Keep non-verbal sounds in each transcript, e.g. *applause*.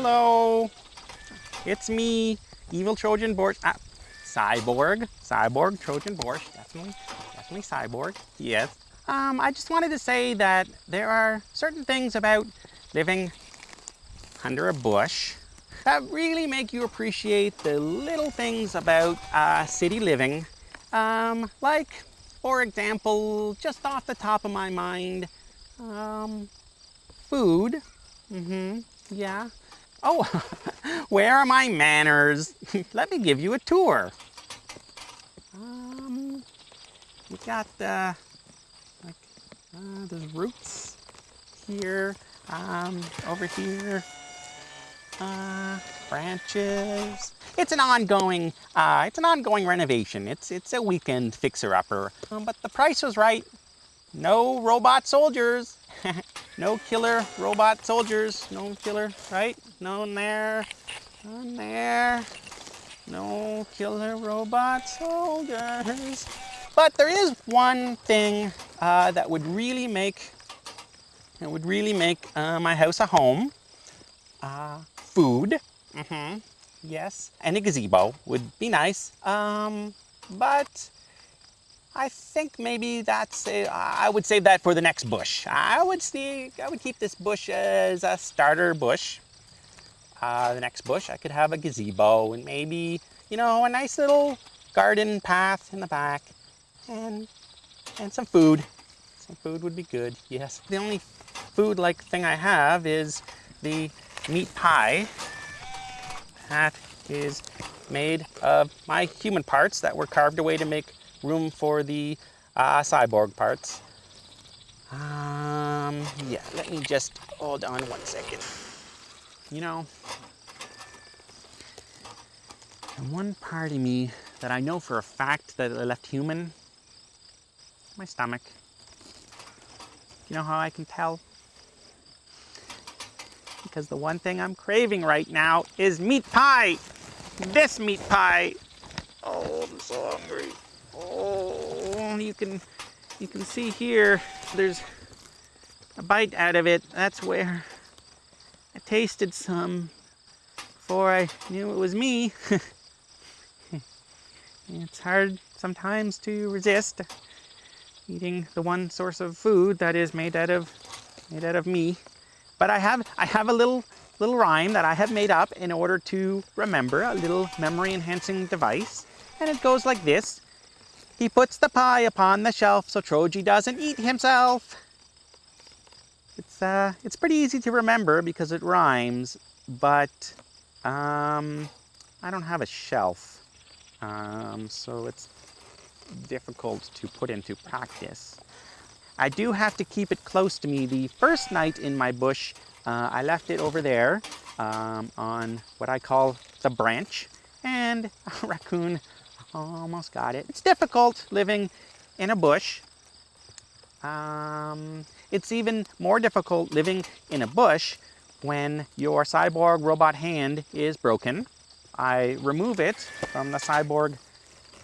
Hello. It's me, Evil Trojan Borscht. Ah, cyborg. Cyborg, Trojan Borscht. Definitely, definitely cyborg. Yes. Um, I just wanted to say that there are certain things about living under a bush that really make you appreciate the little things about uh, city living. Um, like, for example, just off the top of my mind, um, food. Mm-hmm, yeah. Oh, *laughs* where are my manners? *laughs* Let me give you a tour. Um, we got, uh, like, uh, there's roots here, um, over here, uh, branches. It's an ongoing, uh, it's an ongoing renovation. It's, it's a weekend fixer-upper. Um, but the price was right. No robot soldiers. *laughs* no killer robot soldiers. No killer, right? No there. No there. No killer robot soldiers. But there is one thing uh, that would really make, it would really make uh, my house a home. Uh, food. Mm-hmm. Yes. And a gazebo would be nice. Um, but I think maybe that's a, I would save that for the next bush. I would see I would keep this bush as a starter bush. Uh, the next bush I could have a gazebo and maybe you know a nice little garden path in the back and and some food. Some food would be good. Yes. The only food like thing I have is the meat pie that is made of my human parts that were carved away to make room for the uh, cyborg parts. Um, yeah, let me just hold on one second. You know, and one part of me that I know for a fact that I left human, my stomach. You know how I can tell? Because the one thing I'm craving right now is meat pie. This meat pie. Oh, I'm so hungry. Oh, you can, you can see here, there's a bite out of it. That's where I tasted some before I knew it was me. *laughs* it's hard sometimes to resist eating the one source of food that is made out of made out of me. But I have I have a little little rhyme that I have made up in order to remember a little memory enhancing device. And it goes like this. He puts the pie upon the shelf so Troji doesn't eat himself. It's, uh, it's pretty easy to remember because it rhymes, but um, I don't have a shelf, um, so it's difficult to put into practice. I do have to keep it close to me. The first night in my bush, uh, I left it over there um, on what I call the branch, and *laughs* a raccoon Almost got it. It's difficult living in a bush. Um, it's even more difficult living in a bush when your cyborg robot hand is broken. I remove it from the cyborg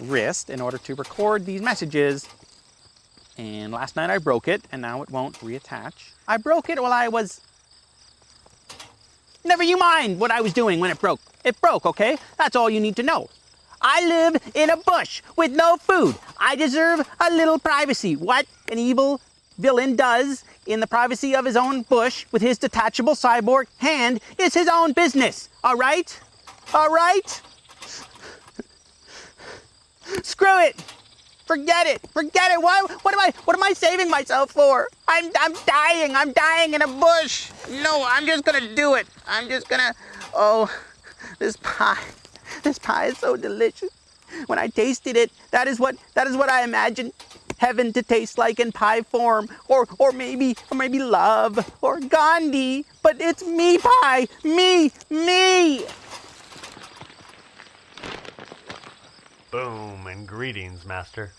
wrist in order to record these messages. And last night I broke it and now it won't reattach. I broke it while I was... Never you mind what I was doing when it broke. It broke, okay? That's all you need to know. I live in a bush with no food. I deserve a little privacy. What an evil villain does in the privacy of his own bush with his detachable cyborg hand is his own business. All right? All right? Screw it. Forget it. Forget it. Why, what am I what am I saving myself for? I'm I'm dying. I'm dying in a bush. No, I'm just going to do it. I'm just going to Oh, this pie. This pie is so delicious. When I tasted it, that is what that is what I imagined heaven to taste like in pie form, or or maybe or maybe love or Gandhi. But it's me pie, me, me. Boom and greetings, master.